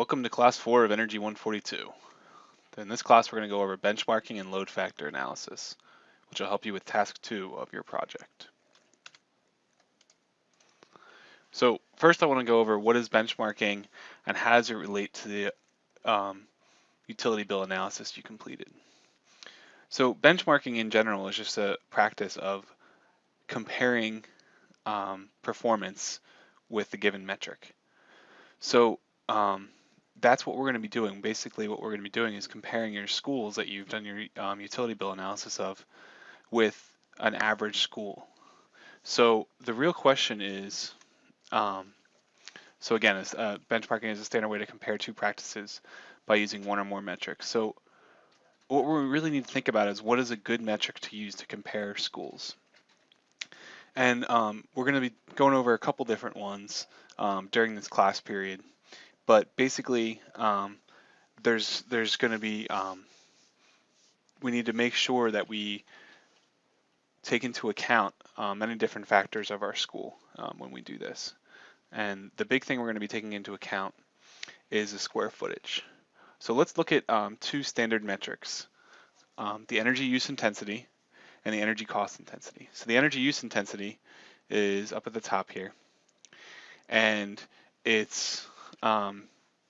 Welcome to class four of Energy 142. In this class, we're going to go over benchmarking and load factor analysis, which will help you with task two of your project. So first I want to go over what is benchmarking and how does it relate to the um, utility bill analysis you completed. So benchmarking in general is just a practice of comparing um, performance with the given metric. So um, that's what we're going to be doing. Basically, what we're going to be doing is comparing your schools that you've done your um, utility bill analysis of with an average school. So the real question is, um, so again, uh, benchmarking is a standard way to compare two practices by using one or more metrics. So what we really need to think about is what is a good metric to use to compare schools. And um, we're going to be going over a couple different ones um, during this class period but basically um, there's there's going to be um, we need to make sure that we take into account uh, many different factors of our school um, when we do this. And the big thing we're going to be taking into account is the square footage. So let's look at um, two standard metrics, um, the energy use intensity and the energy cost intensity. So the energy use intensity is up at the top here. And it's um,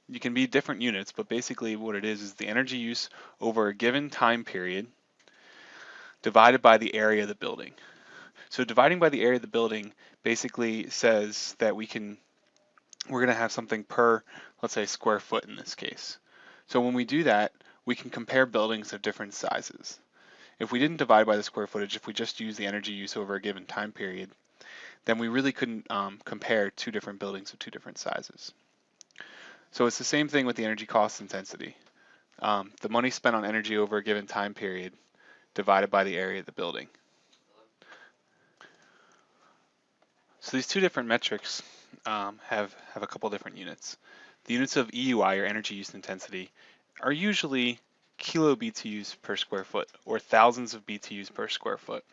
you can be different units, but basically what it is is the energy use over a given time period divided by the area of the building. So dividing by the area of the building basically says that we can, we're gonna have something per, let's say square foot in this case. So when we do that, we can compare buildings of different sizes. If we didn't divide by the square footage, if we just use the energy use over a given time period, then we really couldn't um, compare two different buildings of two different sizes. So it's the same thing with the energy cost intensity. Um, the money spent on energy over a given time period divided by the area of the building. So these two different metrics um, have, have a couple different units. The units of EUI, or energy use intensity, are usually kilo BTUs per square foot, or thousands of BTUs per square foot.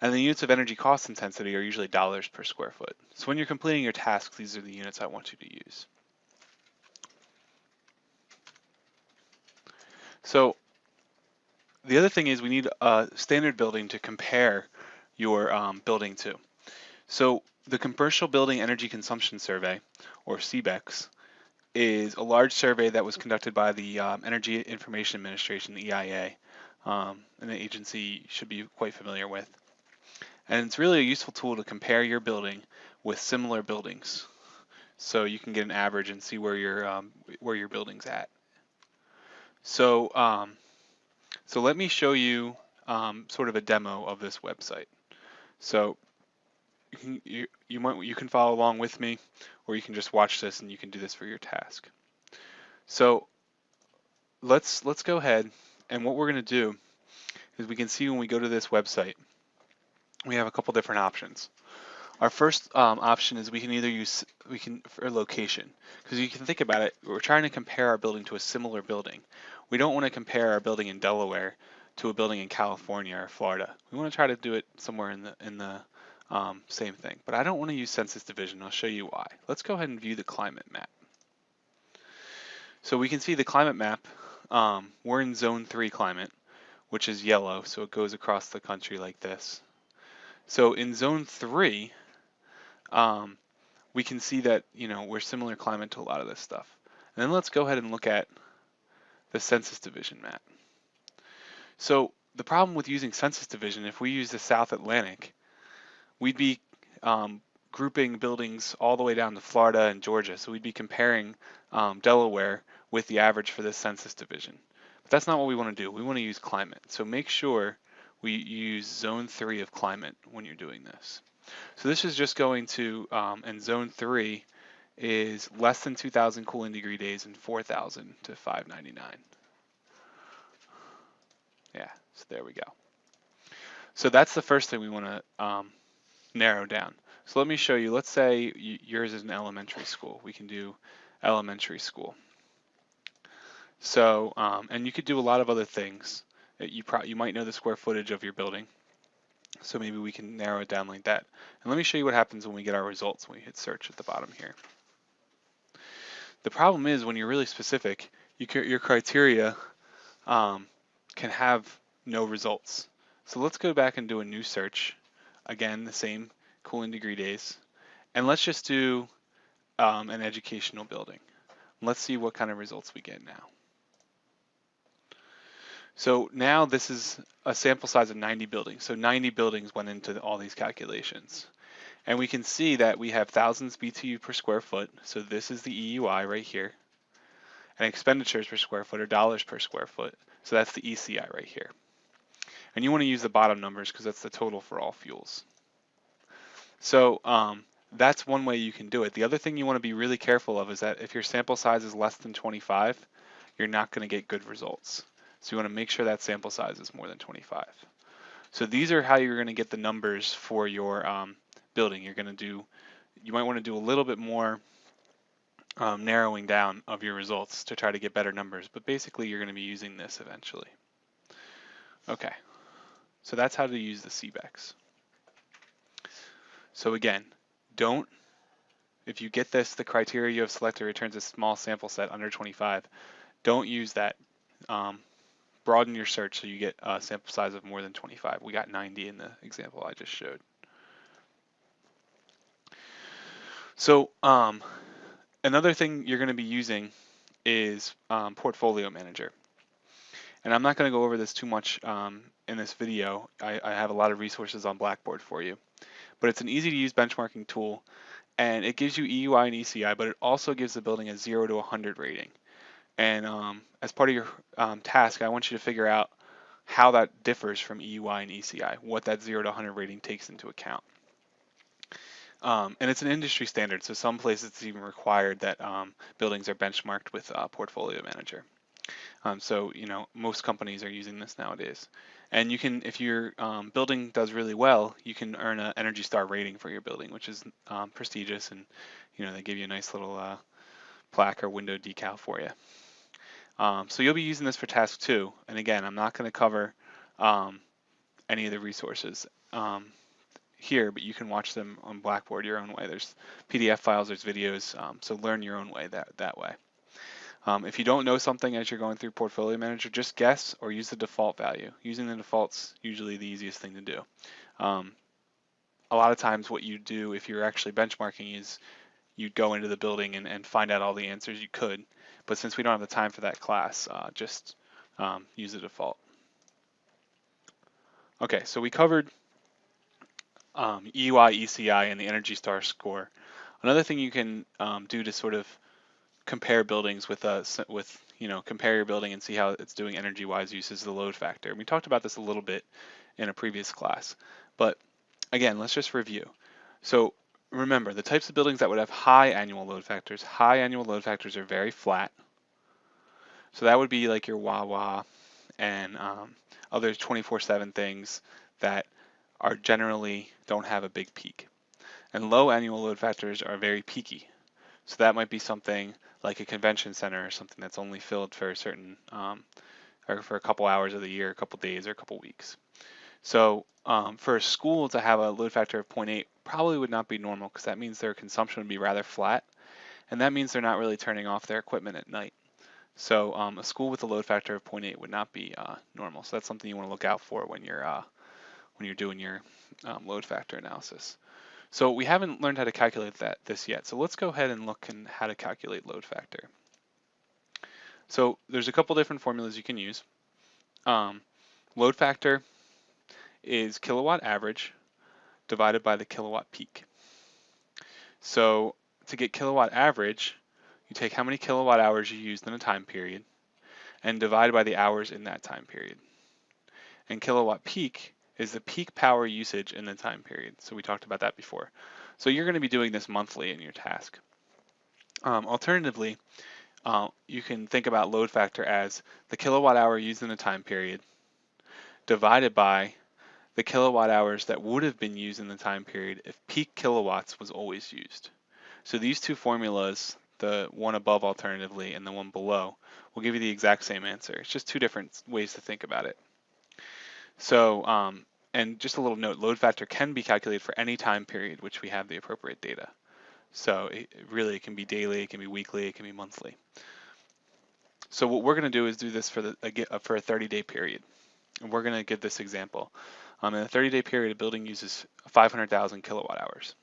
And the units of energy cost intensity are usually dollars per square foot. So when you're completing your tasks, these are the units I want you to use. So the other thing is we need a standard building to compare your um, building to. So the Commercial Building Energy Consumption Survey, or CBECS, is a large survey that was conducted by the um, Energy Information Administration, the EIA, um, and the agency should be quite familiar with. And it's really a useful tool to compare your building with similar buildings. So you can get an average and see where your um, where your building's at. So, um, so let me show you um, sort of a demo of this website. So you can, you, you, might, you can follow along with me, or you can just watch this and you can do this for your task. So let's, let's go ahead and what we're gonna do is we can see when we go to this website, we have a couple different options. Our first um, option is we can either use we can for location because you can think about it. We're trying to compare our building to a similar building. We don't want to compare our building in Delaware to a building in California or Florida. We want to try to do it somewhere in the in the um, same thing. But I don't want to use census division. I'll show you why. Let's go ahead and view the climate map. So we can see the climate map. Um, we're in zone three climate, which is yellow, so it goes across the country like this. So in zone three, um, we can see that, you know, we're similar climate to a lot of this stuff. And then let's go ahead and look at the census division map. So the problem with using census division, if we use the South Atlantic, we'd be um, grouping buildings all the way down to Florida and Georgia. So we'd be comparing um, Delaware with the average for this census division. But that's not what we want to do. We want to use climate. So make sure we use zone three of climate when you're doing this. So this is just going to, um, and zone three is less than 2,000 cooling degree days and 4,000 to 599. Yeah, so there we go. So that's the first thing we want to um, narrow down. So let me show you, let's say yours is an elementary school. We can do elementary school. So, um, and you could do a lot of other things. You, you might know the square footage of your building. So maybe we can narrow it down like that. And let me show you what happens when we get our results when we hit search at the bottom here. The problem is when you're really specific, you your criteria um, can have no results. So let's go back and do a new search. Again, the same cooling degree days. And let's just do um, an educational building. Let's see what kind of results we get now. So now this is a sample size of 90 buildings. So 90 buildings went into all these calculations. And we can see that we have thousands BTU per square foot. So this is the EUI right here. And expenditures per square foot are dollars per square foot. So that's the ECI right here. And you want to use the bottom numbers because that's the total for all fuels. So um, that's one way you can do it. The other thing you want to be really careful of is that if your sample size is less than 25, you're not going to get good results. So you want to make sure that sample size is more than 25. So these are how you're going to get the numbers for your um, building. You're going to do, you might want to do a little bit more um, narrowing down of your results to try to get better numbers, but basically you're going to be using this eventually. Okay, so that's how to use the CBECS. So again, don't, if you get this, the criteria you have selected returns a small sample set under 25, don't use that. Um, broaden your search so you get a sample size of more than 25. We got 90 in the example I just showed. So um, another thing you're going to be using is um, Portfolio Manager. And I'm not going to go over this too much um, in this video. I, I, have a lot of resources on Blackboard for you. But it's an easy to use benchmarking tool and it gives you EUI and ECI, but it also gives the building a 0 to 100 rating. And um, as part of your um, task, I want you to figure out how that differs from EUI and ECI, what that 0 to 100 rating takes into account. Um, and it's an industry standard, so some places it's even required that um, buildings are benchmarked with uh, Portfolio Manager. Um, so, you know, most companies are using this nowadays. And you can, if your um, building does really well, you can earn an Energy Star rating for your building, which is prestigious, and you know they give you a nice little uh, plaque or window decal for you. Um, so you'll be using this for task two. And again, I'm not going to cover any of the resources here, but you can watch them on Blackboard your own way. There's PDF files, there's videos, um, so learn your own way that, that way. Um, if you don't know something as you're going through Portfolio Manager, just guess or use the default value. Using the default's usually the easiest thing to do. Um, a lot of times what you do if you're actually benchmarking is you'd go into the building and, and find out all the answers you could. But since we don't have the time for that class, uh, just um, use the default. Okay, so we covered um, ECI, and the Energy Star score. Another thing you can um, do to sort of compare buildings with a with you know compare your building and see how it's doing energy wise uses the load factor. We talked about this a little bit in a previous class, but again, let's just review. So remember the types of buildings that would have high annual load factors. High annual load factors are very flat. So that would be like your Wawa and um, other 24/7 things that are generally don't have a big peak. And low annual load factors are very peaky. So that might be something like a convention center or something that's only filled for a certain, um, or for a couple hours of the year, a couple days, or a couple weeks. So um, for a school to have a load factor of 0.8 probably would not be normal because that means their consumption would be rather flat. And that means they're not really turning off their equipment at night. So um, a school with a load factor of 0.8 would not be uh, normal. So that's something you want to look out for when you're uh, when you're doing your um, load factor analysis. So we haven't learned how to calculate that this yet. So let's go ahead and look and how to calculate load factor. So there's a couple different formulas you can use. Um, load factor is kilowatt average divided by the kilowatt peak. So to get kilowatt average, you take how many kilowatt hours you used in a time period and divide by the hours in that time period. And kilowatt peak is the peak power usage in the time period. So we talked about that before. So you're going to be doing this monthly in your task. Um, alternatively, uh, you can think about load factor as the kilowatt hour used in the time period divided by the kilowatt hours that would have been used in the time period if peak kilowatts was always used. So these two formulas, the one above alternatively and the one below, will give you the exact same answer. It's just two different ways to think about it. So, um, and just a little note, load factor can be calculated for any time period which we have the appropriate data. So it, really it can be daily, it can be weekly, it can be monthly. So what we're going to do is do this for the for a 30 day period. And we're going to give this example. Um, in a 30 day period, a building uses 500,000 kilowatt hours.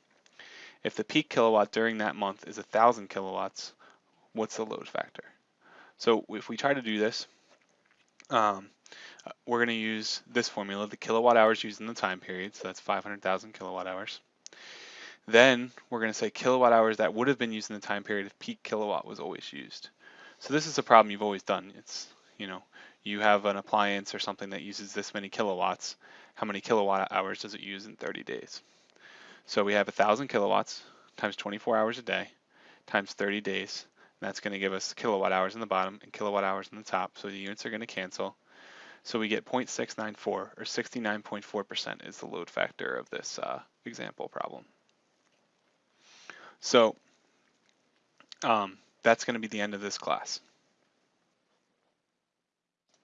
If the peak kilowatt during that month is 1,000 kilowatts, what's the load factor? So if we try to do this, um, we're going to use this formula, the kilowatt hours used in the time period, so that's 500,000 kilowatt hours. Then we're going to say kilowatt hours that would have been used in the time period if peak kilowatt was always used. So this is a problem you've always done. It's, you know, you have an appliance or something that uses this many kilowatts. How many kilowatt hours does it use in 30 days? So we have 1,000 kilowatts times 24 hours a day times 30 days. And that's going to give us kilowatt hours in the bottom and kilowatt hours in the top. So the units are going to cancel. So we get 0.694 or 69.4% is the load factor of this uh, example problem. So um, that's going to be the end of this class.